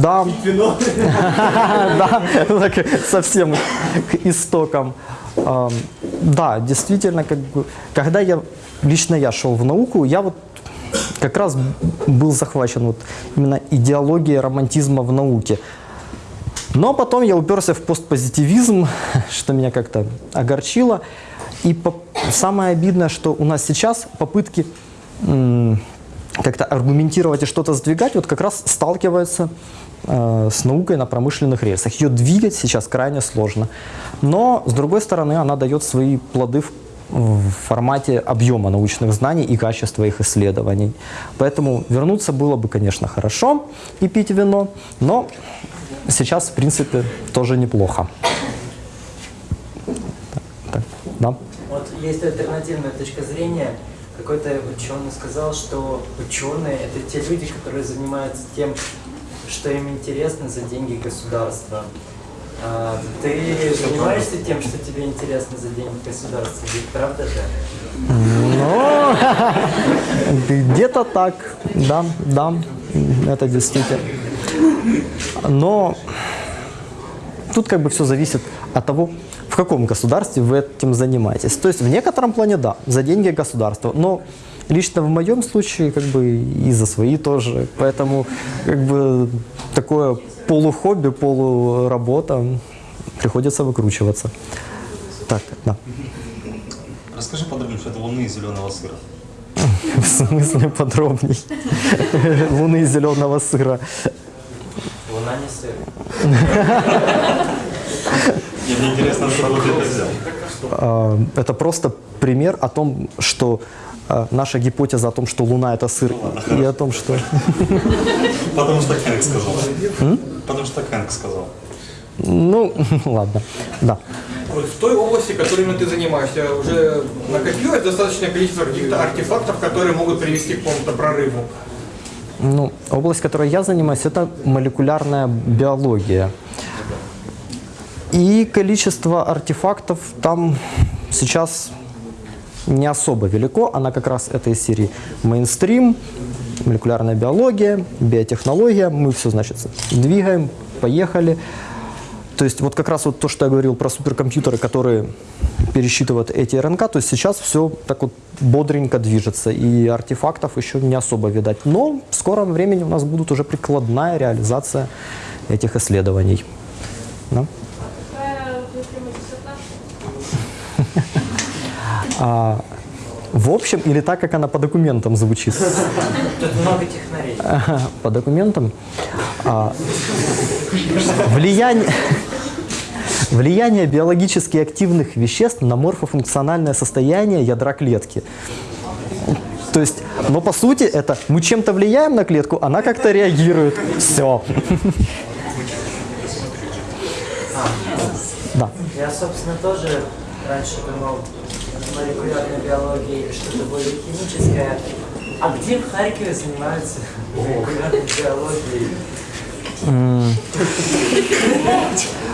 Да. Да, совсем к истокам. А, Да, действительно, как бы, когда я, лично я шел в науку, я вот как раз был захвачен вот именно идеологией романтизма в науке. Но потом я уперся в постпозитивизм, что меня как-то огорчило. И по- самое обидное, что у нас сейчас попытки как-то аргументировать и что-то сдвигать, вот как раз сталкиваются э, с наукой на промышленных рельсах. Ее двигать сейчас крайне сложно. Но, с другой стороны, она дает свои плоды в, в формате объема научных знаний и качества их исследований. Поэтому вернуться было бы, конечно, хорошо и пить вино, но сейчас, в принципе, тоже неплохо. Так, да. Вот есть альтернативная точка зрения. Какой-то ученый сказал, что ученые – это те люди, которые занимаются тем, что им интересно за деньги государства. А, ты занимаешься тем, что тебе интересно за деньги государства, ведь правда же? Ну, где-то так, да, да, это действительно. Но тут как бы все зависит от того, каком государстве вы этим занимаетесь. То есть в некотором плане да, за деньги государства, но лично в моем случае как бы и за свои тоже. Поэтому как бы такое полухобби, полуработа, приходится выкручиваться. Так, да. Расскажи подробнее, что это луны из зеленого сыра. В смысле подробней? Луны зеленого сыра. Луна не сыр. Мне мне интересно, откуда ты это взял. Это просто пример о том, что а, наша гипотеза о том, что Луна это сыр, и о том, что... Потому что Хэнк сказал. Потому что Хэнк сказал. Ну, ладно, да. Вот в той области, которой именно ты занимаешься, уже накопилось достаточное количество каких-то артефактов, которые могут привести к какому-то прорыву. Ну, область, которой я занимаюсь, это молекулярная биология. И количество артефактов там сейчас не особо велико. Она как раз этой серии мейнстрим, молекулярная биология, биотехнология. Мы все, значит, двигаем, поехали. То есть вот как раз вот то, что я говорил про суперкомпьютеры, которые пересчитывают эти РНК, то есть сейчас все так вот бодренько движется, и артефактов еще не особо видать. Но в скором времени у нас будут уже прикладная реализация этих исследований. Да? А, в общем, или так, как она по документам звучит? Тут много технарей. Ага, По документам. А, влияние, влияние биологически активных веществ на морфофункциональное состояние ядра клетки. То есть, но по сути это мы чем-то влияем на клетку, она как-то реагирует. Все. Да. Я, собственно, тоже раньше думал молекулярной биологии что-то более химическое. А где в Харькове занимаются молекулярной биологией?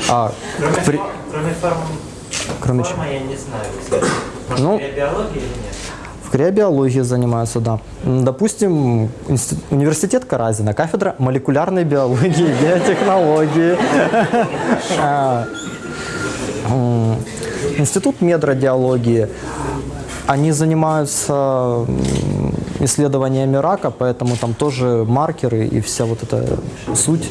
А, Кроме, кроме форм, Кроме форма я не знаю. кстати. Ну, биология или нет? В криобиологии занимаются, да. Допустим, университет Каразина, кафедра молекулярной биологии, биотехнологии. Институт медрадиологии. Они занимаются исследованиями рака, поэтому там тоже маркеры и вся вот эта суть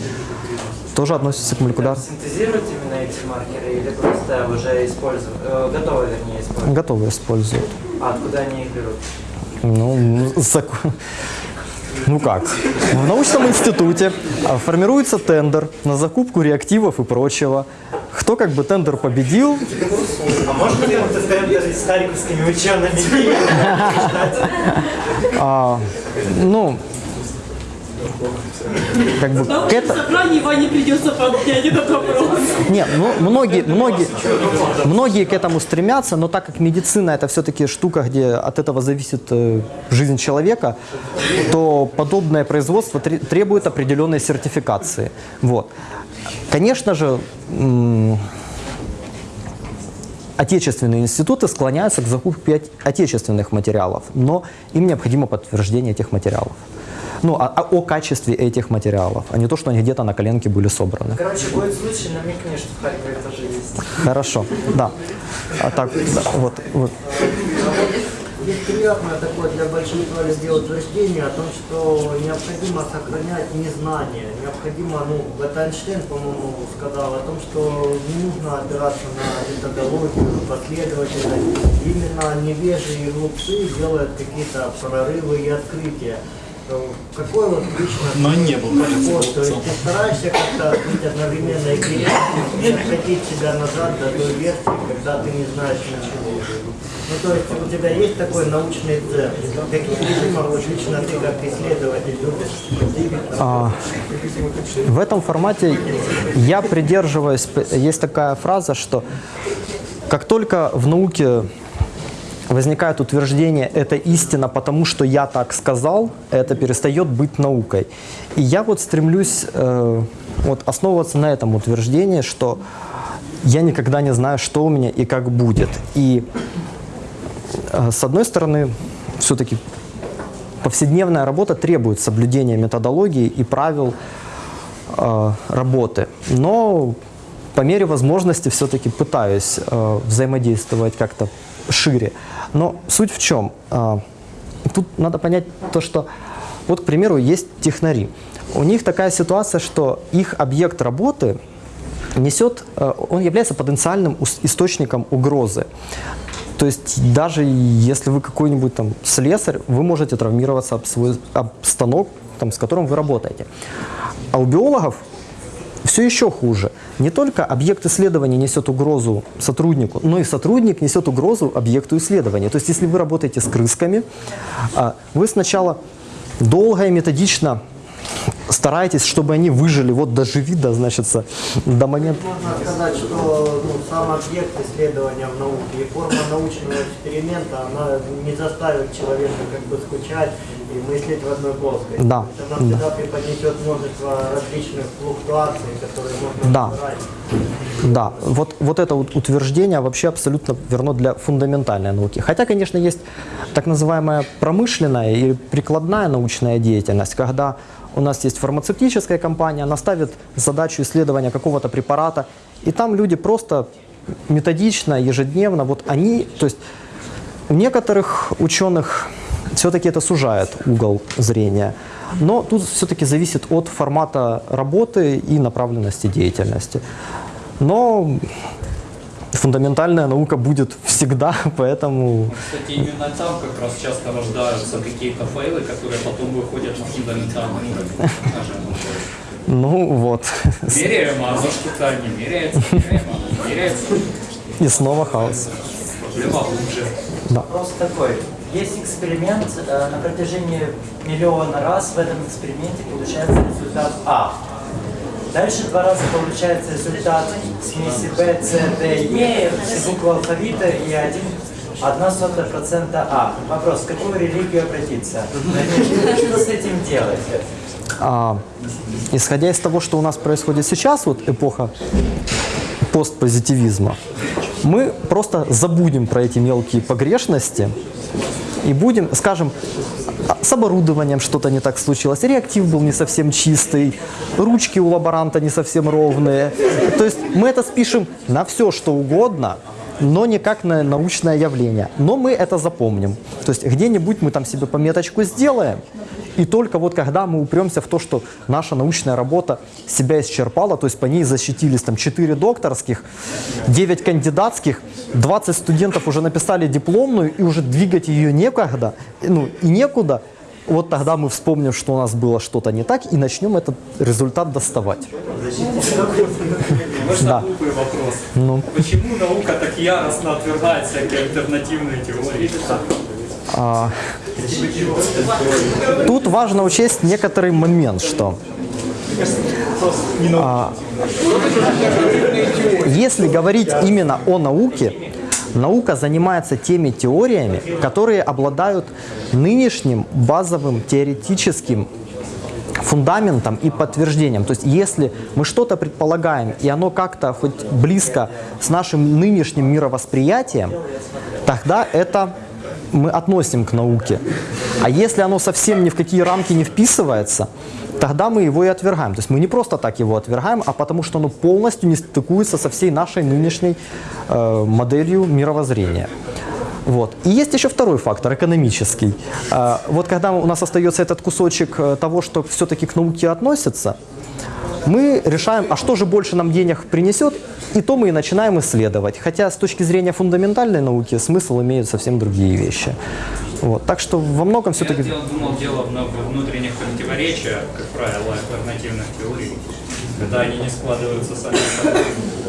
тоже относится к молекулярной. Синтезируют именно эти маркеры или просто уже используют, э, готовы, вернее, используют? Готовы используют. А откуда они их берут? Ну, зак- ну как? В научном институте а, формируется тендер на закупку реактивов и прочего. Кто как бы тендер победил, А можно ли вот тендер с харьковскими учеными? а, ну, как бы к этому... собрании Ване придется поднять этот вопрос. Нет, ну, многие, многие, многие к этому стремятся, но так как медицина это все-таки штука, где от этого зависит э, жизнь человека, то подобное производство тре- требует определенной сертификации. Вот. Конечно же, отечественные институты склоняются к закупке от- отечественных материалов, но им необходимо подтверждение этих материалов. Ну, а- а о качестве этих материалов, а не то, что они где-то на коленке были собраны. Короче, будет случай, намекни, что в Харькове тоже есть. Хорошо, да. А так, да, вот, вот. Здесь приятно такое для большинства людей утверждение о том, что необходимо сохранять незнание. Необходимо, ну, это Эйнштейн, по-моему, сказал о том, что не нужно опираться на методологию, последовательность. Именно невежи и глупцы делают какие-то прорывы и открытия. Какой вот лично Но не был подход? То есть ты стараешься как-то быть одновременно и откатить себя назад до той версии, когда ты не знаешь ничего. Ну, то есть у тебя есть такой научный центр? Каких режимов вот лично ты как исследователь любишь? А, в этом формате я придерживаюсь, есть такая фраза, что как только в науке возникает утверждение «это истина, потому что я так сказал», это перестает быть наукой. И я вот стремлюсь э, вот основываться на этом утверждении, что я никогда не знаю, что у меня и как будет. И э, с одной стороны, все-таки повседневная работа требует соблюдения методологии и правил э, работы. Но по мере возможности все-таки пытаюсь э, взаимодействовать как-то шире. Но суть в чем? Э, тут надо понять то, что вот, к примеру, есть технари. У них такая ситуация, что их объект работы несет, э, он является потенциальным источником угрозы. То есть даже если вы какой-нибудь там слесарь, вы можете травмироваться об свой об станок, там, с которым вы работаете. А у биологов все еще хуже. Не только объект исследования несет угрозу сотруднику, но и сотрудник несет угрозу объекту исследования. То есть если вы работаете с крысками, а, вы сначала долго и методично стараетесь, чтобы они выжили, вот доживи, да, значит, до момента... Можно сказать, что ну, сам объект исследования в науке и форма научного эксперимента, она не заставит человека как бы скучать и мыслить в одной плоскости. Да. Это нам всегда преподнесет множество различных флуктуаций, которые можно Да. собрать. Да, вот, вот это вот утверждение вообще абсолютно верно для фундаментальной науки. Хотя, конечно, есть так называемая промышленная и прикладная научная деятельность, когда у нас есть фармацевтическая компания, она ставит задачу исследования какого-то препарата, и там люди просто методично, ежедневно, вот они, то есть у некоторых ученых все-таки это сужает угол зрения, но тут все-таки зависит от формата работы и направленности деятельности. Но фундаментальная наука будет всегда, поэтому Кстати, именно там как раз часто рождаются какие-то фейлы, которые потом выходят на фундаментальный уровень. ну вот. Меряемо, а за что-то не меряется, меряемо, меряется. И снова хаос. Проблема глубже. Вопрос такой. Есть эксперимент, э, на протяжении миллиона раз в этом эксперименте получается результат А. Дальше два раза получается результат смеси B, C, D, E, все буквы алфавита и один, одна сотая процента А. Вопрос, в какую религию обратиться? Что с этим делать? А, исходя из того, что у нас происходит сейчас, вот эпоха постпозитивизма, мы просто забудем про эти мелкие погрешности и будем, скажем, с оборудованием что-то не так случилось, реактив был не совсем чистый, ручки у лаборанта не совсем ровные. То есть мы это спишем на все, что угодно, но не как на научное явление. Но мы это запомним. То есть где-нибудь мы там себе пометочку сделаем, и только вот когда мы упремся в то, что наша научная работа себя исчерпала, то есть по ней защитились там 4 докторских, 9 кандидатских, 20 студентов уже написали дипломную, и уже двигать ее некогда, ну и некуда, вот тогда мы вспомним, что у нас было что-то не так, и начнем этот результат доставать. Можно Да. глупый вопрос. Ну. Почему наука так яростно отвергает всякие альтернативные теории? А, Тут важно учесть некоторый момент, что а, если говорить именно о науке, наука занимается теми теориями, которые обладают нынешним базовым теоретическим фундаментом и подтверждением. То есть если мы что-то предполагаем, и оно как-то хоть близко с нашим нынешним мировосприятием, тогда это мы относим к науке. А если оно совсем ни в какие рамки не вписывается, тогда мы его и отвергаем. То есть мы не просто так его отвергаем, а потому что оно полностью не стыкуется со всей нашей нынешней э, моделью мировоззрения. Вот. И есть еще второй фактор, экономический. А, Вот когда у нас остается этот кусочек э, того, что все-таки к науке относится, мы решаем, а что же больше нам денег принесет, и то мы и начинаем исследовать. Хотя с точки зрения фундаментальной науки смысл имеют совсем другие вещи. Вот. Так что во многом все-таки... Я думал, дело в внутренних противоречиях, как правило, альтернативных теорий, когда они не складываются сами собой.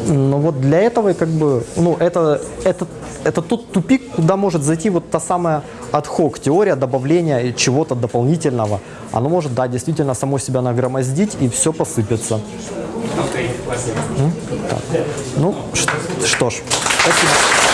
Но вот для этого как бы, ну, это, это, это тот тупик, куда может зайти вот та самая ad теория добавления чего-то дополнительного. Оно может, да, действительно само себя нагромоздить и все посыпется. Окей, спасибо. Ну, ш- что ж, спасибо.